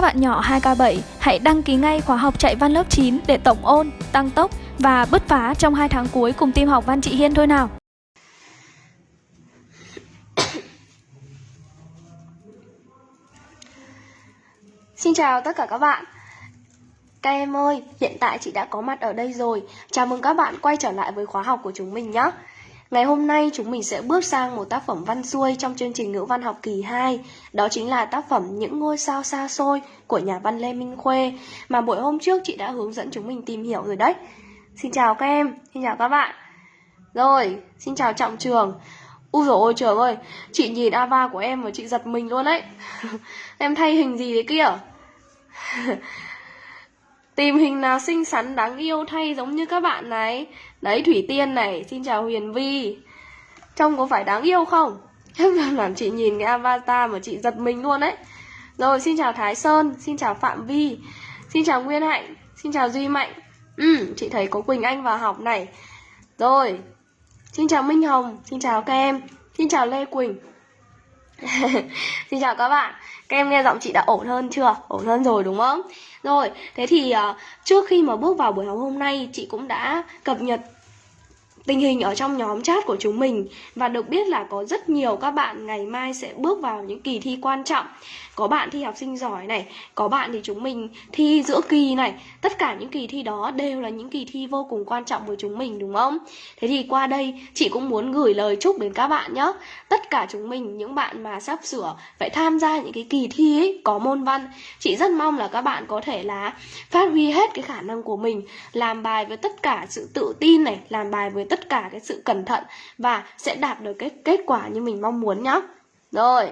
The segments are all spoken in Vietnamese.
Các bạn nhỏ 2K7 hãy đăng ký ngay khóa học chạy văn lớp 9 để tổng ôn, tăng tốc và bứt phá trong 2 tháng cuối cùng team học văn chị Hiên thôi nào. Xin chào tất cả các bạn. Các em ơi, hiện tại chị đã có mặt ở đây rồi. Chào mừng các bạn quay trở lại với khóa học của chúng mình nhé Ngày hôm nay chúng mình sẽ bước sang một tác phẩm văn xuôi trong chương trình ngữ văn học kỳ 2 Đó chính là tác phẩm Những ngôi sao xa xôi của nhà văn Lê Minh Khuê Mà buổi hôm trước chị đã hướng dẫn chúng mình tìm hiểu rồi đấy. Xin chào các em, xin chào các bạn. Rồi, xin chào Trọng Trường. Úi dồi ôi trường ơi, chị nhìn Ava của em và chị giật mình luôn đấy. Em thay hình gì đấy kia? Tìm hình nào xinh xắn đáng yêu thay giống như các bạn này. Đấy, Thủy Tiên này, Xin chào Huyền Vi. Trông có phải đáng yêu không? Làm chị nhìn cái avatar mà chị giật mình luôn đấy Rồi, xin chào Thái Sơn, Xin chào Phạm Vi, Xin chào Nguyên Hạnh, Xin chào Duy Mạnh. Ừ chị thấy có Quỳnh Anh vào học này. Rồi, Xin chào Minh Hồng, Xin chào các em, Xin chào Lê Quỳnh. Xin chào các bạn Các em nghe giọng chị đã ổn hơn chưa? Ổn hơn rồi đúng không? Rồi, thế thì uh, trước khi mà bước vào buổi học hôm nay Chị cũng đã cập nhật tình hình ở trong nhóm chat của chúng mình và được biết là có rất nhiều các bạn ngày mai sẽ bước vào những kỳ thi quan trọng có bạn thi học sinh giỏi này có bạn thì chúng mình thi giữa kỳ này. Tất cả những kỳ thi đó đều là những kỳ thi vô cùng quan trọng với chúng mình đúng không? Thế thì qua đây chị cũng muốn gửi lời chúc đến các bạn nhé. Tất cả chúng mình những bạn mà sắp sửa phải tham gia những cái kỳ thi ấy, có môn văn chị rất mong là các bạn có thể là phát huy hết cái khả năng của mình làm bài với tất cả sự tự tin này làm bài với tất cả cái sự cẩn thận và sẽ đạt được cái kết quả như mình mong muốn nhé. Rồi.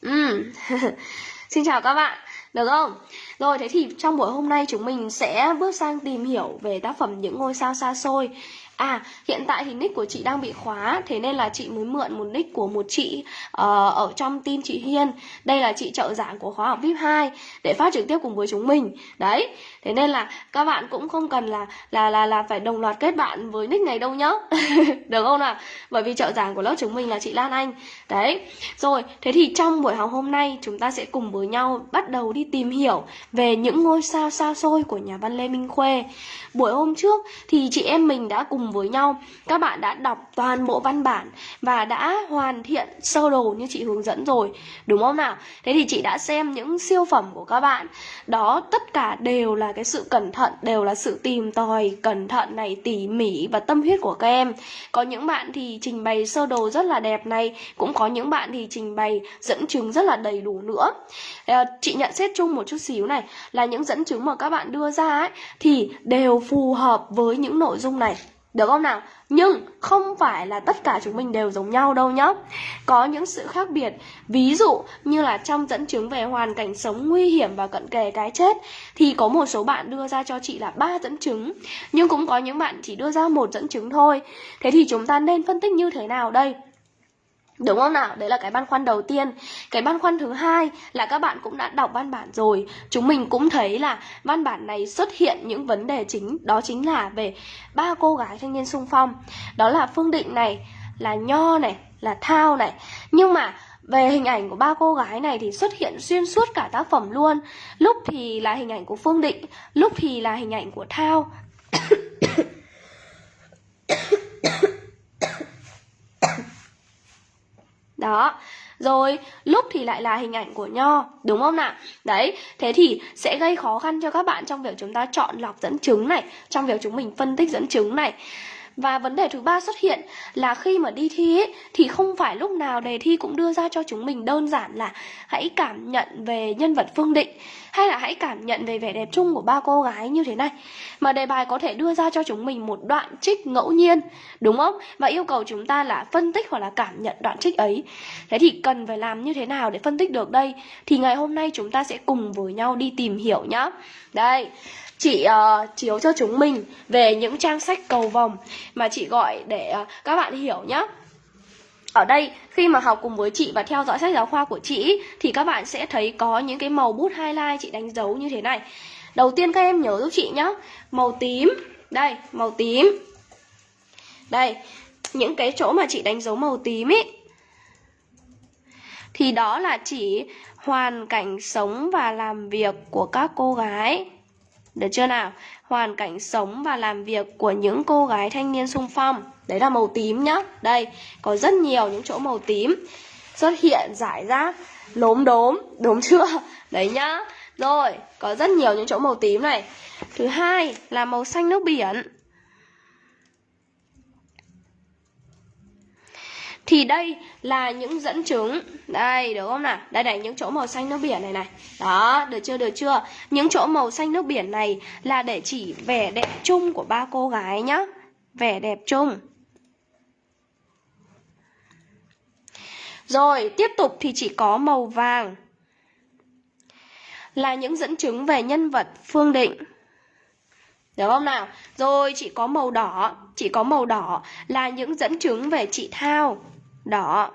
Ừ. Xin chào các bạn, được không? Rồi thế thì trong buổi hôm nay chúng mình sẽ bước sang tìm hiểu về tác phẩm Những ngôi sao xa xôi À, hiện tại thì nick của chị đang bị khóa Thế nên là chị mới mượn một nick của một chị uh, ở trong team chị Hiên. Đây là chị trợ giảng của khóa học VIP 2 Để phát trực tiếp cùng với chúng mình. Đấy, thế nên là các bạn cũng không cần là là là là phải đồng loạt kết bạn với nick này đâu nhá. Được không nào? Bởi vì trợ giảng của lớp chúng mình là chị Lan Anh. Đấy, rồi, thế thì trong buổi học hôm nay chúng ta sẽ cùng với nhau bắt đầu đi tìm hiểu Về những ngôi sao xa xôi của nhà văn Lê Minh Khuê. Buổi hôm trước thì chị em mình đã cùng với nhau. Các bạn đã đọc toàn bộ văn bản và đã hoàn thiện sơ đồ như chị hướng dẫn rồi, đúng không nào? Thế thì chị đã xem những siêu phẩm của các bạn. Đó, tất cả đều là cái sự cẩn thận, đều là sự tìm tòi cẩn thận này, tỉ mỉ và tâm huyết của các em. Có những bạn thì trình bày sơ đồ rất là đẹp này, cũng có những bạn thì trình bày dẫn chứng rất là đầy đủ nữa. Ờ, chị nhận xét chung một chút xíu này, là những dẫn chứng mà các bạn đưa ra ấy, thì đều phù hợp với những nội dung này được không nào? Nhưng không phải là tất cả chúng mình đều giống nhau đâu nhá Có những sự khác biệt, Ví dụ như là trong dẫn chứng về hoàn cảnh sống nguy hiểm và cận kề cái chết, Thì có một số bạn đưa ra cho chị là ba dẫn chứng, Nhưng cũng có những bạn chỉ đưa ra một dẫn chứng thôi Thế thì chúng ta nên phân tích như thế nào đây? Đúng không nào? Đấy là cái băn khoăn đầu tiên. Cái băn khoăn thứ hai là các bạn cũng đã đọc văn bản rồi. Chúng mình cũng thấy là văn bản này xuất hiện những vấn đề chính Đó chính là về ba cô gái thanh niên sung phong. Đó là Phương Định này, là Nho này, là Thao này. Nhưng mà về hình ảnh của ba cô gái này thì xuất hiện xuyên suốt cả tác phẩm luôn. Lúc thì là hình ảnh của Phương Định Lúc thì là hình ảnh của Thao Đó. Rồi, lúc thì lại là hình ảnh của nho, Đúng không nào? Đấy, Thế thì sẽ gây khó khăn cho các bạn trong việc chúng ta chọn lọc dẫn chứng này, Trong việc chúng mình phân tích dẫn chứng này và vấn đề thứ ba xuất hiện là khi mà đi thi ấy, thì không phải lúc nào đề thi cũng đưa ra cho chúng mình đơn giản là hãy cảm nhận về nhân vật Phương Định hay là hãy cảm nhận về vẻ đẹp chung của ba cô gái như thế này. Mà đề bài có thể đưa ra cho chúng mình một đoạn trích ngẫu nhiên, đúng không? Và yêu cầu chúng ta là phân tích hoặc là cảm nhận đoạn trích ấy. Thế thì cần phải làm như thế nào để phân tích được đây? Thì ngày hôm nay chúng ta sẽ cùng với nhau đi tìm hiểu nhá. Đây, chị uh, chiếu cho chúng mình về những trang sách cầu vòng mà chị gọi để uh, các bạn hiểu nhé. Ở đây khi mà học cùng với chị và theo dõi sách giáo khoa của chị thì các bạn sẽ thấy có những cái màu bút highlight chị đánh dấu như thế này. Đầu tiên các em nhớ giúp chị nhé. Màu tím. Đây, màu tím. Đây, những cái chỗ mà chị đánh dấu màu tím ý thì đó là chỉ hoàn cảnh sống và làm việc của các cô gái. Được chưa nào? Hoàn cảnh sống và làm việc của những cô gái thanh niên sung phong. Đấy là màu tím nhá. Đây, có rất nhiều những chỗ màu tím xuất hiện giải rác lốm đốm, đúng chưa? Đấy nhá. Rồi, có rất nhiều những chỗ màu tím này. Thứ hai là màu xanh nước biển. Thì đây là những dẫn chứng. Đây đúng không nào? Đây này những chỗ màu xanh nước biển này này. Đó được chưa được chưa? Những chỗ màu xanh nước biển này Là để chỉ vẻ đẹp chung của ba cô gái nhá. Vẻ đẹp chung. Rồi tiếp tục thì chỉ có màu vàng. Là những dẫn chứng về nhân vật Phương Định. Được không nào? Rồi chỉ có màu đỏ, chỉ có màu đỏ là những dẫn chứng về chị Thao đỏ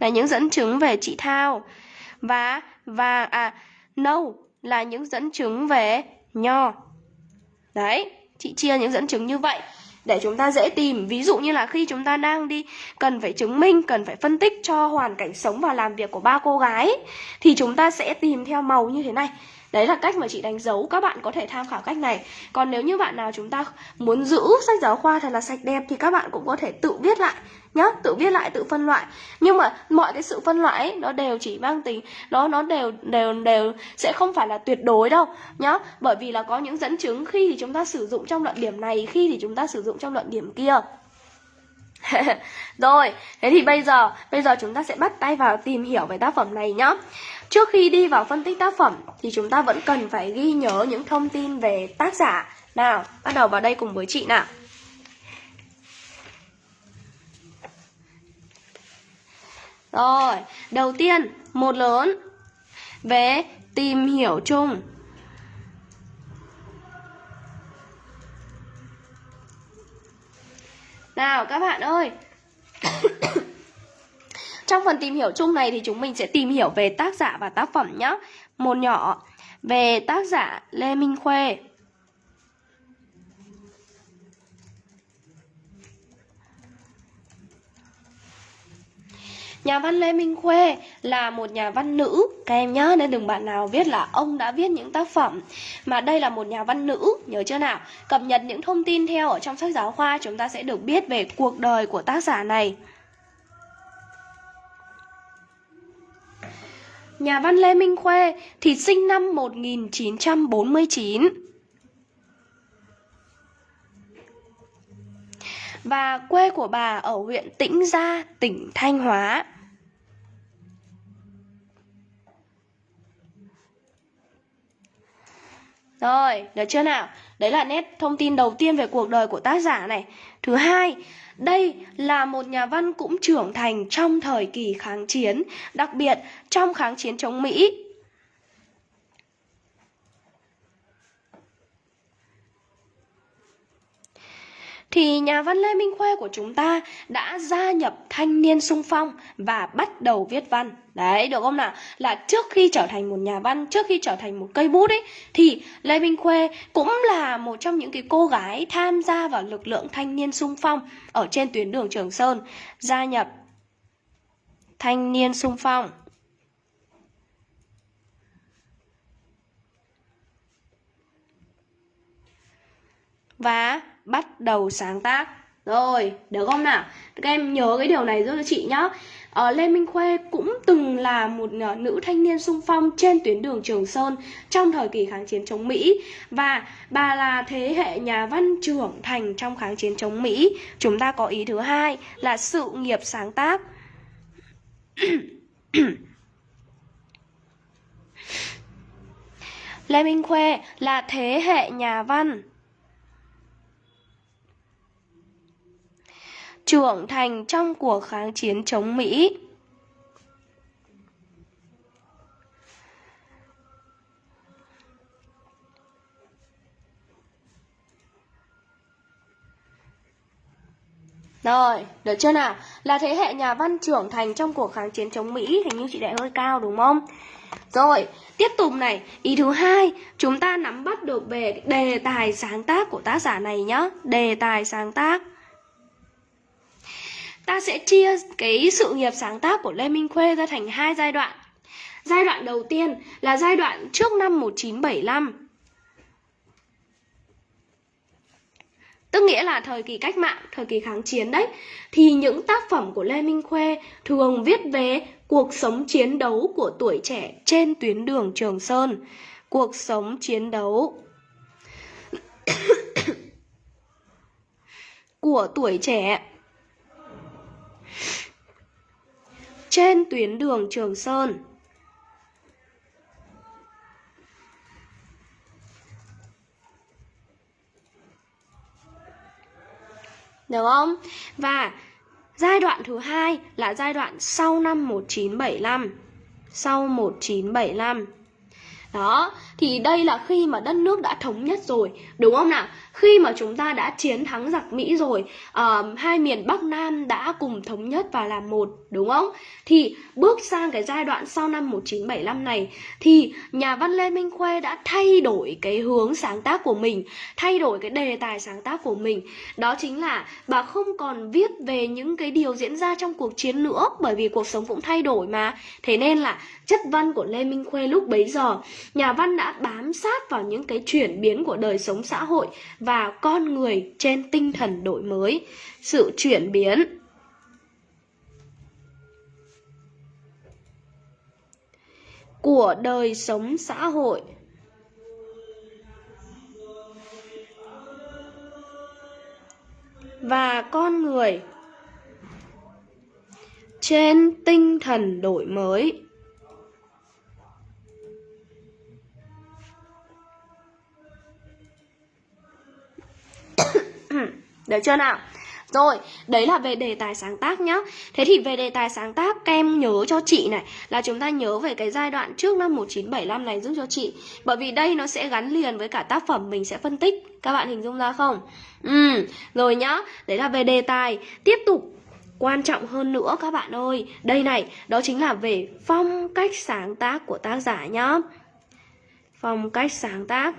là những dẫn chứng về chị Thao và vàng à nâu là những dẫn chứng về nho. Đấy, chị chia những dẫn chứng như vậy để chúng ta dễ tìm. Ví dụ như là khi chúng ta đang đi cần phải chứng minh, cần phải phân tích cho hoàn cảnh sống và làm việc của ba cô gái thì chúng ta sẽ tìm theo màu như thế này. Đấy là cách mà chị đánh dấu Các bạn có thể tham khảo cách này Còn nếu như bạn nào chúng ta muốn giữ sách giáo khoa thật là sạch đẹp Thì các bạn cũng có thể tự viết lại nhá Tự viết lại, tự phân loại Nhưng mà mọi cái sự phân loại ấy, nó đều chỉ mang tính Nó nó đều đều đều sẽ không phải là tuyệt đối đâu nhá Bởi vì là có những dẫn chứng khi thì chúng ta sử dụng trong luận điểm này Khi thì chúng ta sử dụng trong luận điểm kia Rồi, thế thì bây giờ Bây giờ chúng ta sẽ bắt tay vào tìm hiểu về tác phẩm này nhá Trước khi đi vào phân tích tác phẩm thì chúng ta vẫn cần phải ghi nhớ những thông tin về tác giả. Nào, bắt đầu vào đây cùng với chị nào. Rồi, đầu tiên, một lớn về tìm hiểu chung. Nào các bạn ơi Trong phần tìm hiểu chung này thì chúng mình sẽ tìm hiểu về tác giả và tác phẩm nhé. Một nhỏ về tác giả Lê Minh Khuê. Nhà văn Lê Minh Khuê là một nhà văn nữ. Các em nhớ nên đừng bạn nào viết là ông đã viết những tác phẩm. Mà đây là một nhà văn nữ Nhớ chưa nào? Cập nhật những thông tin theo ở trong sách giáo khoa Chúng ta sẽ được biết về cuộc đời của tác giả này. Nhà văn Lê Minh Khuê thì sinh năm 1949 Và quê của bà ở huyện Tĩnh Gia, tỉnh Thanh Hóa. Rồi, được chưa nào? Đấy là nét thông tin đầu tiên về cuộc đời của tác giả này Thứ hai đây là một nhà văn cũng trưởng thành trong thời kỳ kháng chiến, đặc biệt trong kháng chiến chống Mỹ. Thì nhà văn Lê Minh Khuê của chúng ta đã gia nhập thanh niên sung phong và bắt đầu viết văn. Đấy, được không nào? Là trước khi trở thành một nhà văn, trước khi trở thành một cây bút ấy thì Lê Minh Khuê cũng là một trong những cái cô gái tham gia vào lực lượng thanh niên sung phong ở trên tuyến đường Trường Sơn, gia nhập thanh niên sung phong. Và bắt đầu sáng tác rồi được không nào các em nhớ cái điều này giúp cho chị nhá ờ, Lê Minh Khuê cũng từng là một ờ, nữ thanh niên sung phong trên tuyến đường Trường Sơn trong thời kỳ kháng chiến chống Mỹ và bà là thế hệ nhà văn trưởng thành trong kháng chiến chống Mỹ. Chúng ta có ý thứ hai là sự nghiệp sáng tác. Lê Minh Khuê là thế hệ nhà văn trưởng thành trong cuộc kháng chiến chống Mỹ. Rồi, được chưa nào? Là thế hệ nhà văn trưởng thành trong cuộc kháng chiến chống Mỹ Hình như chị đại hơi cao đúng không? Rồi, tiếp tục này Ý thứ hai, chúng ta nắm bắt được về đề tài sáng tác của tác giả này nhá Đề tài sáng tác ta sẽ chia cái sự nghiệp sáng tác của Lê Minh Khuê ra thành hai giai đoạn. Giai đoạn đầu tiên là giai đoạn trước năm 1975. Tức nghĩa là thời kỳ cách mạng, thời kỳ kháng chiến đấy. Thì những tác phẩm của Lê Minh Khuê thường viết về cuộc sống chiến đấu của tuổi trẻ trên tuyến đường Trường Sơn. Cuộc sống chiến đấu của tuổi trẻ trên tuyến đường Trường Sơn. Được không? Và giai đoạn thứ hai là giai đoạn sau năm 1975. Sau 1975. Đó, thì đây là khi mà đất nước đã thống nhất rồi, đúng không nào? Khi mà chúng ta đã chiến thắng giặc Mỹ rồi, uh, hai miền Bắc Nam đã cùng thống nhất và làm một, đúng không? Thì bước sang cái giai đoạn sau năm 1975 này thì nhà văn Lê Minh Khuê đã thay đổi cái hướng sáng tác của mình, thay đổi cái đề tài sáng tác của mình. Đó chính là bà không còn viết về những cái điều diễn ra trong cuộc chiến nữa bởi vì cuộc sống cũng thay đổi mà. Thế nên là chất văn của Lê Minh Khuê lúc bấy giờ, nhà văn đã bám sát vào những cái chuyển biến của đời sống xã hội và con người trên tinh thần đổi mới, sự chuyển biến. của đời sống xã hội. và con người trên tinh thần đổi mới Được chưa nào? Rồi, đấy là về đề tài sáng tác nhá. Thế thì về đề tài sáng tác, các em nhớ cho chị này Là chúng ta nhớ về cái giai đoạn trước năm 1975 này giúp cho chị. Bởi vì đây nó sẽ gắn liền với cả tác phẩm mình sẽ phân tích. Các bạn hình dung ra không? Ừ, rồi nhá. Đấy là về đề tài. Tiếp tục Quan trọng hơn nữa các bạn ơi. Đây này, đó chính là về phong cách sáng tác của tác giả nhá. Phong cách sáng tác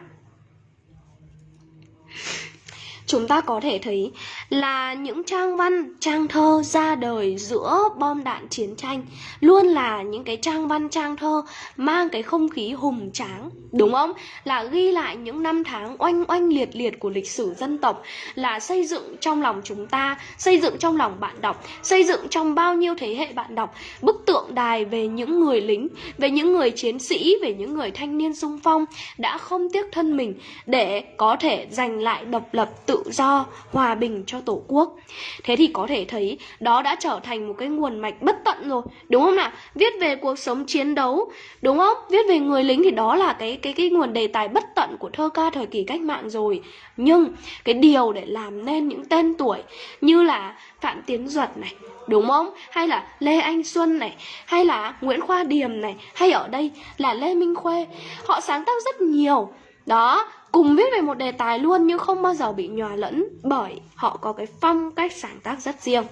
chúng ta có thể thấy là những trang văn, trang thơ ra đời giữa bom đạn chiến tranh. Luôn là những cái trang văn, trang thơ mang cái không khí hùng tráng, đúng không? Là ghi lại những năm tháng oanh oanh liệt liệt của lịch sử dân tộc, là xây dựng trong lòng chúng ta, xây dựng trong lòng bạn đọc, xây dựng trong bao nhiêu thế hệ bạn đọc. Bức tượng đài về những người lính, về những người chiến sĩ, về những người thanh niên sung phong đã không tiếc thân mình để có thể giành lại độc lập tự do, hòa bình cho Tổ quốc. Thế thì có thể thấy đó đã trở thành một cái nguồn mạch bất tận rồi, đúng không nào? Viết về cuộc sống chiến đấu, đúng không? Viết về người lính thì đó là cái cái cái nguồn đề tài bất tận của thơ ca thời kỳ cách mạng rồi. Nhưng cái điều để làm nên những tên tuổi như là Phạm Tiến Duật này, đúng không? Hay là Lê Anh Xuân này, hay là Nguyễn Khoa Điềm này, hay ở đây là Lê Minh Khuê. Họ sáng tác rất nhiều. Đó, cùng viết về một đề tài luôn nhưng không bao giờ bị nhòa lẫn bởi họ có cái phong cách sáng tác rất riêng.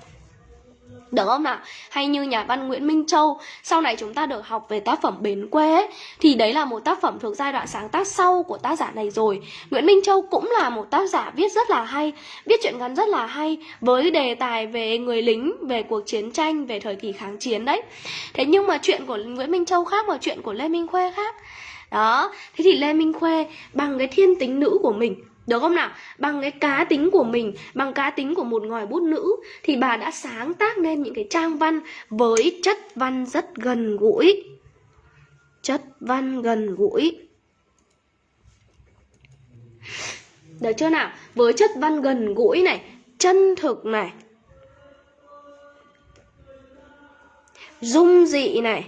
Được không nào? Hay như nhà văn Nguyễn Minh Châu Sau này chúng ta được học về tác phẩm Bến Quê ấy, Thì đấy là một tác phẩm thuộc giai đoạn sáng tác sau của tác giả này rồi Nguyễn Minh Châu cũng là một tác giả viết rất là hay Viết chuyện ngắn rất là hay Với đề tài về người lính, về cuộc chiến tranh, về thời kỳ kháng chiến đấy Thế nhưng mà chuyện của Nguyễn Minh Châu khác và chuyện của Lê Minh Khuê khác đó thế thì lê minh khuê bằng cái thiên tính nữ của mình được không nào? Bằng cái cá tính của mình, bằng cá tính của một ngòi bút nữ thì bà đã sáng tác nên những cái trang văn với chất văn rất gần gũi. Chất văn gần gũi. Được chưa nào? Với chất văn gần gũi này, chân thực này. Dung dị này.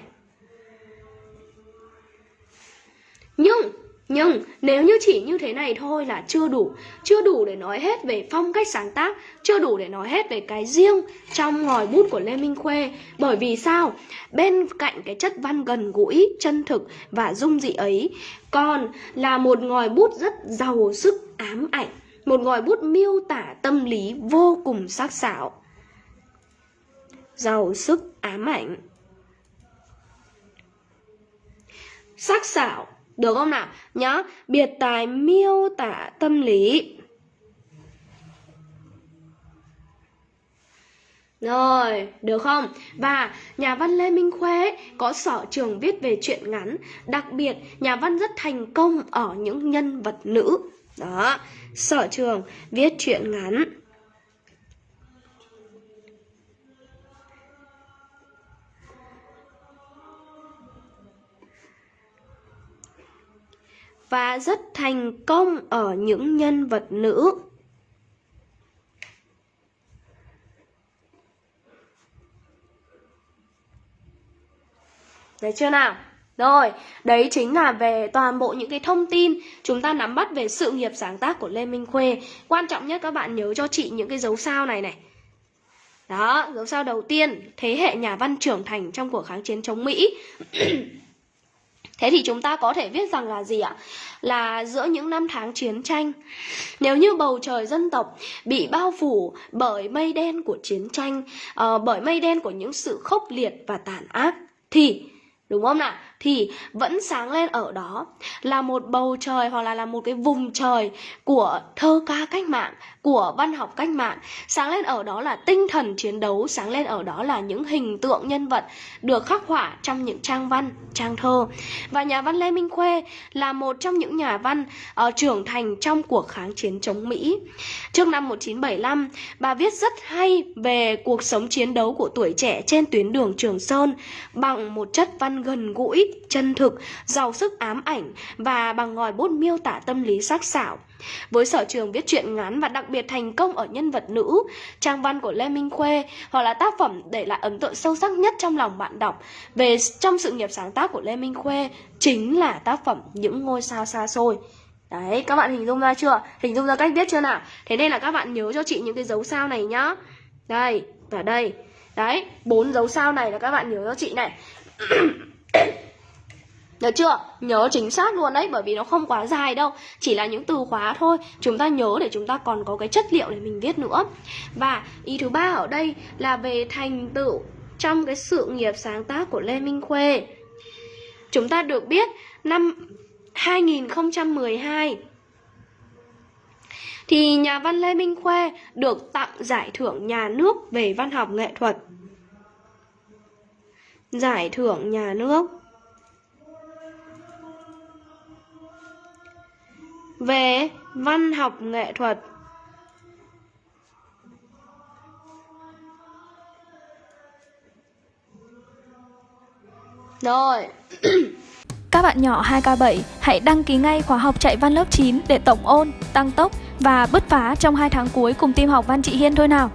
Nhưng nhưng nếu như chỉ như thế này thôi là chưa đủ. Chưa đủ để nói hết về phong cách sáng tác Chưa đủ để nói hết về cái riêng trong ngòi bút của Lê Minh Khuê. Bởi vì sao? Bên cạnh cái chất văn gần gũi, chân thực và dung dị ấy Còn là một ngòi bút rất giàu sức ám ảnh Một ngòi bút miêu tả tâm lý vô cùng sắc sảo. Giàu sức ám ảnh. Sắc sảo được không nào? Nhá, biệt tài miêu tả tâm lý. Rồi, được không? Và nhà văn Lê Minh Khuê có sở trường viết về truyện ngắn Đặc biệt, nhà văn rất thành công ở những nhân vật nữ Đó, sở trường viết truyện ngắn Và rất thành công ở những nhân vật nữ Đấy chưa nào? Rồi, đấy chính là về toàn bộ những cái thông tin chúng ta nắm bắt về sự nghiệp sáng tác của Lê Minh Khuê. Quan trọng nhất các bạn nhớ cho chị những cái dấu sao này này. Đó, dấu sao đầu tiên, thế hệ nhà văn trưởng thành trong cuộc kháng chiến chống Mỹ. Thế thì chúng ta có thể viết rằng là gì ạ? Là giữa những năm tháng chiến tranh Nếu như bầu trời dân tộc bị bao phủ bởi mây đen của chiến tranh uh, Bởi mây đen của những sự khốc liệt và tàn ác Thì đúng không nào thì vẫn sáng lên ở đó. Là một bầu trời hoặc là là một cái vùng trời của thơ ca cách mạng của văn học cách mạng. Sáng lên ở đó là tinh thần chiến đấu sáng lên ở đó là những hình tượng nhân vật được khắc họa trong những trang văn trang thơ. Và nhà văn lê minh khuê là một trong những nhà văn uh, trưởng thành trong cuộc kháng chiến chống mỹ. Trước năm 1975 bà viết rất hay về cuộc sống chiến đấu của tuổi trẻ trên tuyến đường trường sơn bằng một chất văn gần gũi chân thực giàu sức ám ảnh và bằng ngòi bút miêu tả tâm lý sắc sảo với sở trường viết truyện ngắn và đặc biệt thành công ở nhân vật nữ, trang văn của Lê Minh Khuê hoặc là tác phẩm để lại ấn tượng sâu sắc nhất trong lòng bạn đọc về trong sự nghiệp sáng tác của Lê Minh Khuê chính là tác phẩm Những ngôi sao xa xôi. Đấy, các bạn hình dung ra chưa? Hình dung ra cách viết chưa nào? Thế nên là các bạn nhớ cho chị những cái dấu sao này nhá. Đây, và đây. Đấy, bốn dấu sao này là các bạn nhớ cho chị này. Được chưa? Nhớ chính xác luôn đấy, Bởi vì nó không quá dài đâu. Chỉ là những từ khóa thôi. Chúng ta nhớ để chúng ta còn có cái chất liệu để mình viết nữa. Và ý thứ ba ở đây là về thành tựu Trong cái sự nghiệp sáng tác của Lê Minh Khuê. Chúng ta được biết Năm 2012 Thì nhà văn Lê Minh Khuê được tặng giải thưởng nhà nước về văn học nghệ thuật. Giải thưởng nhà nước. Về văn học nghệ thuật. Rồi. Các bạn nhỏ 2K7 hãy đăng ký ngay khóa học chạy văn lớp 9 để tổng ôn, tăng tốc và bứt phá trong 2 tháng cuối cùng team học văn chị Hiên thôi nào.